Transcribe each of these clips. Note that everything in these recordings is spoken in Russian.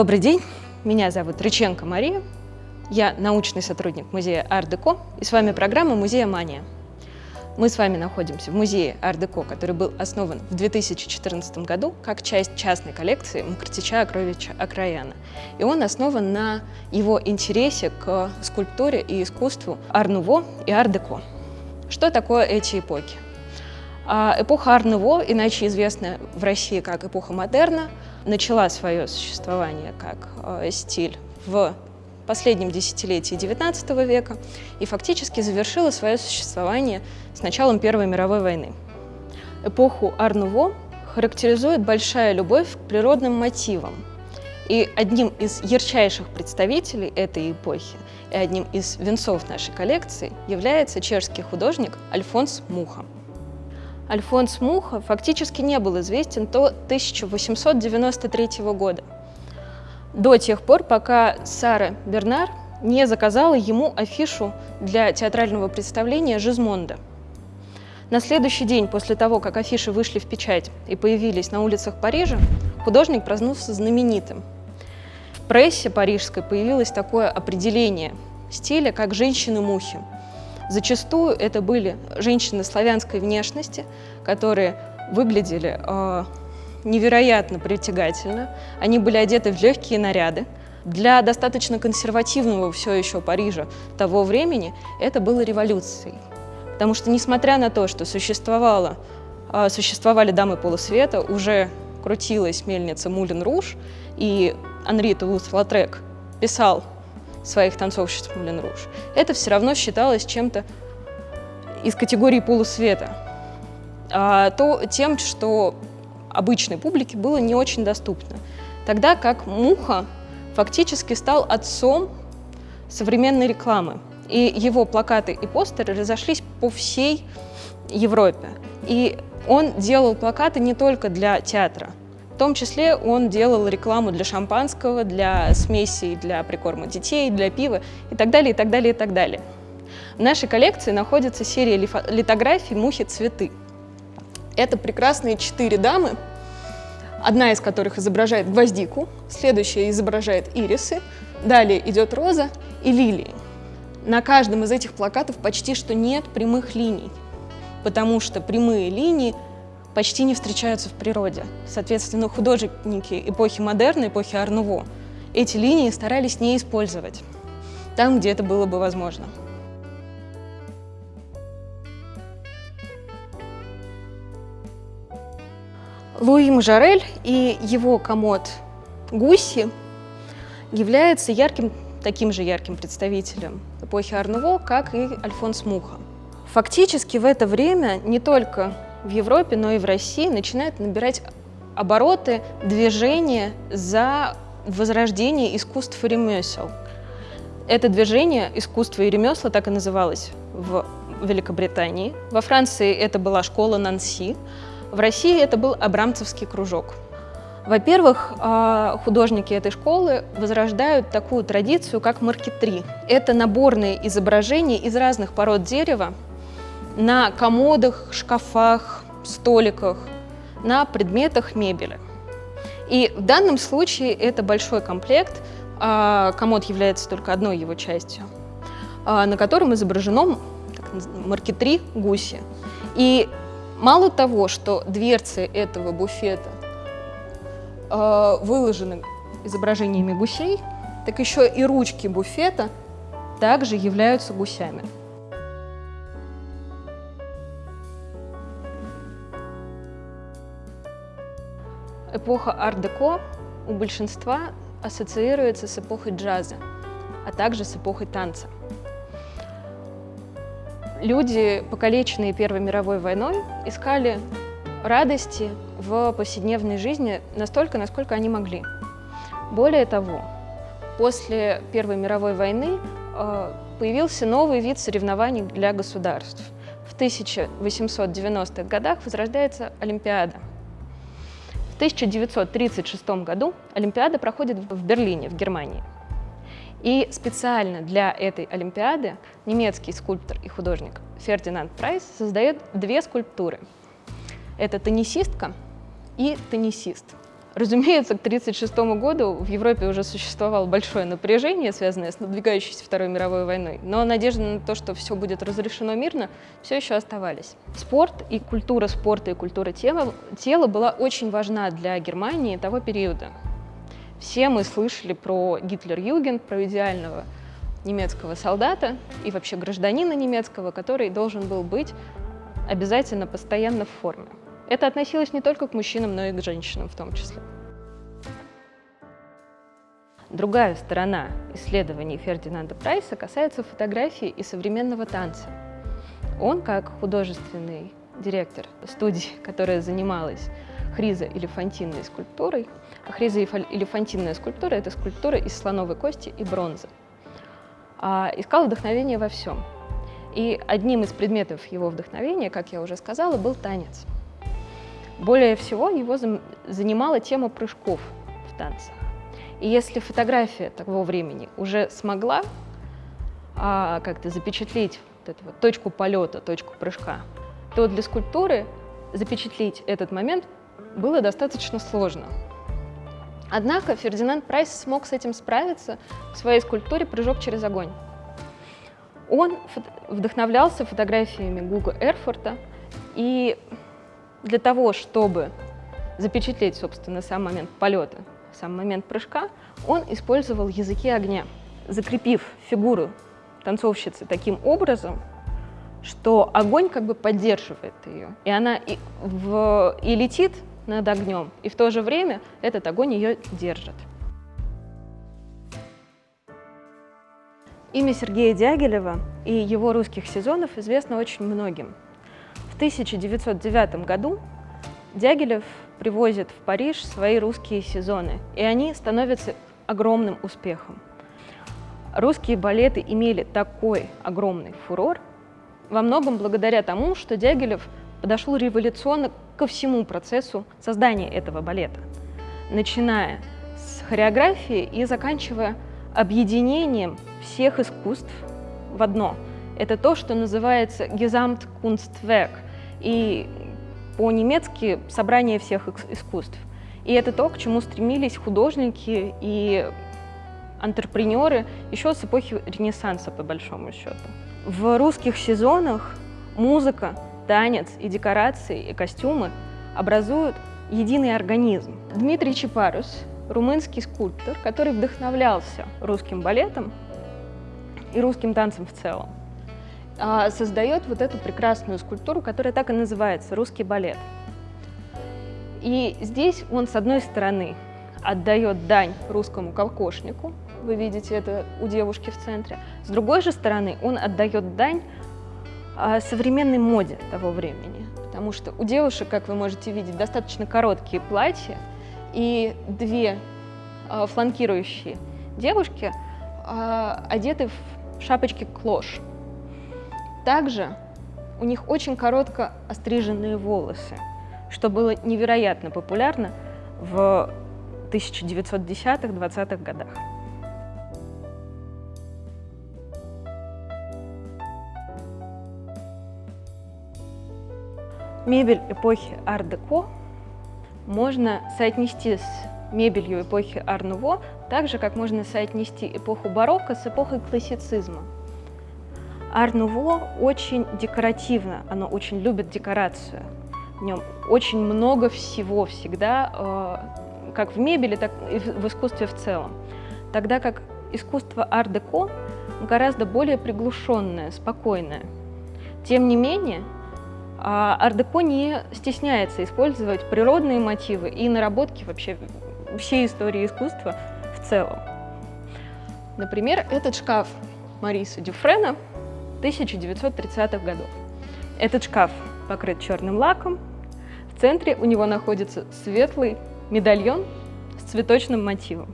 Добрый день, меня зовут Рыченко Мария, я научный сотрудник музея Ардеко, и с вами программа «Музея Мания». Мы с вами находимся в музее Ардеко, который был основан в 2014 году как часть частной коллекции Мкртича Акровича Акраяна. И он основан на его интересе к скульптуре и искусству Арнуво и Ардеко. Что такое эти эпохи? А эпоха Арнуво, иначе известная в России как эпоха модерна, начала свое существование как э, стиль в последнем десятилетии XIX века и фактически завершила свое существование с началом Первой мировой войны. Эпоху Арнуво характеризует большая любовь к природным мотивам. И одним из ярчайших представителей этой эпохи и одним из венцов нашей коллекции является чешский художник Альфонс Муха. Альфонс Муха фактически не был известен до 1893 года, до тех пор, пока Сара Бернар не заказала ему афишу для театрального представления «Жизмонда». На следующий день после того, как афиши вышли в печать и появились на улицах Парижа, художник проснулся знаменитым. В прессе парижской появилось такое определение стиля, как «женщины-мухи», Зачастую это были женщины славянской внешности, которые выглядели э, невероятно притягательно. Они были одеты в легкие наряды. Для достаточно консервативного все еще Парижа того времени это было революцией. Потому что, несмотря на то, что существовало, э, существовали дамы полусвета, уже крутилась мельница Мулин Руж, и Анри Тулус-Латрек писал своих танцовщиц Мулен Руж, это все равно считалось чем-то из категории полусвета, а то тем, что обычной публике было не очень доступно. Тогда как Муха фактически стал отцом современной рекламы. И его плакаты и постеры разошлись по всей Европе. И он делал плакаты не только для театра, том числе он делал рекламу для шампанского, для смесей, для прикорма детей, для пива и так далее, и так далее, и так далее. В нашей коллекции находится серия литографий «Мухи цветы». Это прекрасные четыре дамы, одна из которых изображает гвоздику, следующая изображает ирисы, далее идет роза и лилии. На каждом из этих плакатов почти что нет прямых линий, потому что прямые линии – почти не встречаются в природе. Соответственно, художники эпохи модерна, эпохи Арнуво, эти линии старались не использовать там, где это было бы возможно. Луи Мажорель и его комод Гуси является ярким, таким же ярким представителем эпохи Арнуво, как и Альфонс Муха. Фактически в это время не только в Европе, но и в России начинают набирать обороты движения за возрождение искусств и ремесел. Это движение искусства и ремесла так и называлось в Великобритании. Во Франции это была школа Нанси. В России это был Абрамцевский кружок. Во-первых, а, художники этой школы возрождают такую традицию, как маркетри. Это наборные изображения из разных пород дерева, на комодах, шкафах, столиках, на предметах мебели. И в данном случае это большой комплект, а, комод является только одной его частью, а, на котором изображено маркетри гуси. И мало того, что дверцы этого буфета а, выложены изображениями гусей, так еще и ручки буфета также являются гусями. Эпоха ар-деко у большинства ассоциируется с эпохой джаза, а также с эпохой танца. Люди, покалеченные Первой мировой войной, искали радости в повседневной жизни настолько, насколько они могли. Более того, после Первой мировой войны э, появился новый вид соревнований для государств. В 1890-х годах возрождается Олимпиада – 1936 году Олимпиада проходит в Берлине, в Германии. И специально для этой Олимпиады немецкий скульптор и художник Фердинанд Прайс создает две скульптуры. Это теннисистка и теннисист. Разумеется, к 1936 году в Европе уже существовало большое напряжение, связанное с надвигающейся Второй мировой войной, но надежда на то, что все будет разрешено мирно, все еще оставались. Спорт и культура спорта и культура тела, тела была очень важна для Германии того периода. Все мы слышали про Гитлер-Юген, про идеального немецкого солдата и вообще гражданина немецкого, который должен был быть обязательно постоянно в форме. Это относилось не только к мужчинам, но и к женщинам в том числе. Другая сторона исследований Фердинанда Прайса касается фотографии и современного танца. Он, как художественный директор студии, которая занималась хризо-элефантинной скульптурой, а хризо-элефантинная скульптура — это скульптура из слоновой кости и бронзы, а, искал вдохновение во всем. И одним из предметов его вдохновения, как я уже сказала, был танец. Более всего его занимала тема прыжков в танцах. И если фотография того времени уже смогла а, как-то запечатлеть вот эту вот точку полета, точку прыжка, то для скульптуры запечатлеть этот момент было достаточно сложно. Однако Фердинанд Прайс смог с этим справиться в своей скульптуре «Прыжок через огонь». Он вдохновлялся фотографиями Гуга Эрфорта и для того, чтобы запечатлеть, собственно, сам момент полета, сам момент прыжка, он использовал языки огня, закрепив фигуру танцовщицы таким образом, что огонь как бы поддерживает ее, и она и, в, и летит над огнем, и в то же время этот огонь ее держит. Имя Сергея Дягилева и его русских сезонов известно очень многим. 1909 году Дягилев привозит в Париж свои русские сезоны, и они становятся огромным успехом. Русские балеты имели такой огромный фурор во многом благодаря тому, что Дягилев подошел революционно ко всему процессу создания этого балета, начиная с хореографии и заканчивая объединением всех искусств в одно. Это то, что называется Gesamtkunstwerk – и по-немецки «собрание всех искусств». И это то, к чему стремились художники и антрепренеры еще с эпохи Ренессанса, по большому счету. В русских сезонах музыка, танец и декорации, и костюмы образуют единый организм. Дмитрий Чепарус, румынский скульптор, который вдохновлялся русским балетом и русским танцем в целом, создает вот эту прекрасную скульптуру, которая так и называется «Русский балет». И здесь он, с одной стороны, отдает дань русскому колкошнику, вы видите это у девушки в центре, с другой же стороны он отдает дань а, современной моде того времени, потому что у девушек, как вы можете видеть, достаточно короткие платья, и две а, фланкирующие девушки одеты в шапочки клош. Также у них очень коротко остриженные волосы, что было невероятно популярно в 1910-20-х годах. Мебель эпохи ар-деко можно соотнести с мебелью эпохи ар-нуво, так же, как можно соотнести эпоху барокко с эпохой классицизма. Ар-Нуво очень декоративно, оно очень любит декорацию. В нем очень много всего всегда, э, как в мебели, так и в искусстве в целом. Тогда как искусство ар-деко гораздо более приглушенное, спокойное. Тем не менее, ар-деко не стесняется использовать природные мотивы и наработки вообще всей истории искусства в целом. Например, этот шкаф Мариса Дюфрена 1930-х годов. Этот шкаф покрыт черным лаком. В центре у него находится светлый медальон с цветочным мотивом.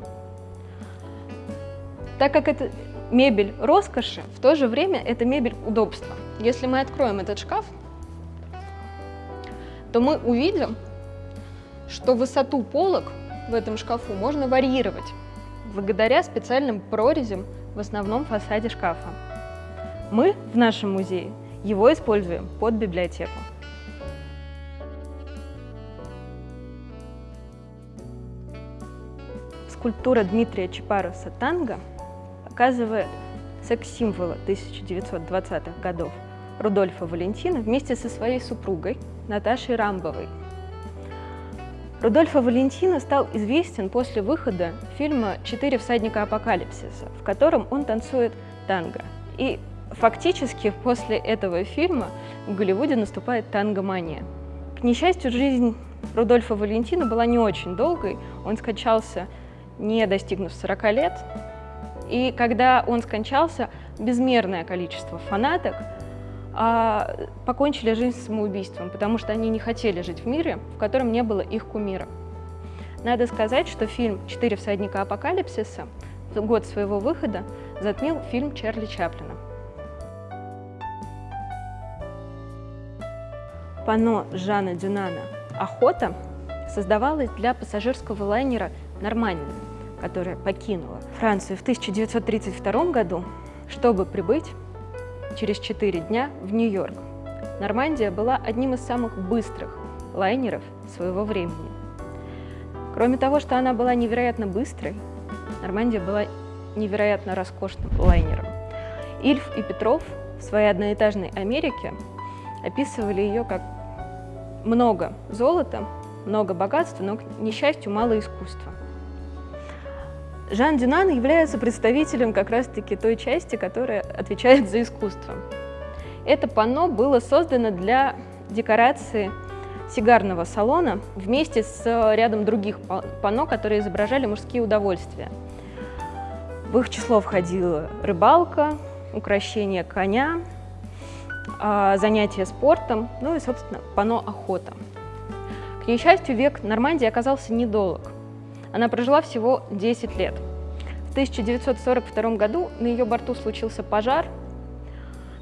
Так как это мебель роскоши, в то же время это мебель удобства. Если мы откроем этот шкаф, то мы увидим, что высоту полок в этом шкафу можно варьировать благодаря специальным прорезям в основном фасаде шкафа. Мы в нашем музее его используем под библиотеку. скульптура Дмитрия Чапаруса «Танго» показывает секс-символа 1920-х годов Рудольфа Валентина вместе со своей супругой Наташей Рамбовой. Рудольфа Валентина стал известен после выхода фильма «Четыре всадника апокалипсиса», в котором он танцует танго. И фактически после этого фильма в Голливуде наступает тангомания. К несчастью, жизнь Рудольфа Валентина была не очень долгой. Он скончался, не достигнув 40 лет. И когда он скончался, безмерное количество фанаток а, покончили жизнь самоубийством, потому что они не хотели жить в мире, в котором не было их кумира. Надо сказать, что фильм «Четыре всадника апокалипсиса» в год своего выхода затмил фильм Чарли Чаплина. Пано Жана Дюнана «Охота» создавалось для пассажирского лайнера «Нормандия», которая покинула Францию в 1932 году, чтобы прибыть через 4 дня в Нью-Йорк. Нормандия была одним из самых быстрых лайнеров своего времени. Кроме того, что она была невероятно быстрой, Нормандия была невероятно роскошным лайнером. Ильф и Петров в своей одноэтажной Америке описывали ее как много золота, много богатства, но, к несчастью, мало искусства. Жан Дюнан является представителем как раз-таки той части, которая отвечает за искусство. Это панно было создано для декорации сигарного салона вместе с рядом других панно, которые изображали мужские удовольствия. В их число входила рыбалка, украшение коня, занятия спортом, ну и, собственно, пано охота. К несчастью, век Нормандии оказался недолг. Она прожила всего 10 лет. В 1942 году на ее борту случился пожар,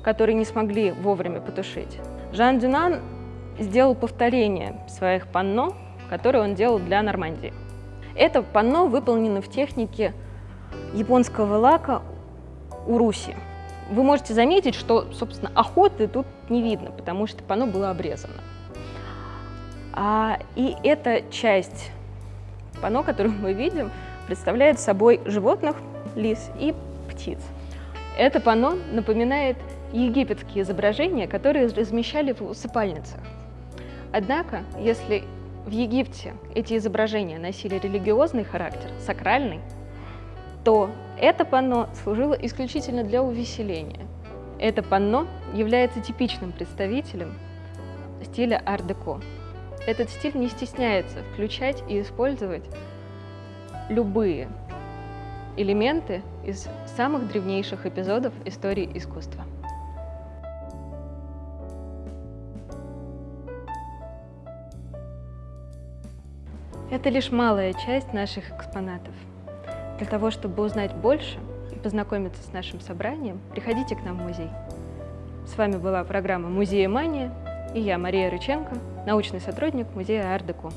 который не смогли вовремя потушить. Жан Дюнан сделал повторение своих панно, которые он делал для Нормандии. Это панно выполнено в технике японского лака уруси. Вы можете заметить, что, собственно, охоты тут не видно, потому что панно было обрезано. А, и эта часть панно, которую мы видим, представляет собой животных, лис и птиц. Это панно напоминает египетские изображения, которые размещали в усыпальницах. Однако, если в Египте эти изображения носили религиозный характер, сакральный, то это панно служило исключительно для увеселения. Это панно является типичным представителем стиля ар-деко. Этот стиль не стесняется включать и использовать любые элементы из самых древнейших эпизодов истории искусства. Это лишь малая часть наших экспонатов. Для того, чтобы узнать больше и познакомиться с нашим собранием, приходите к нам в музей. С вами была программа «Музея Мания» и я, Мария Рыченко, научный сотрудник музея Ардеко.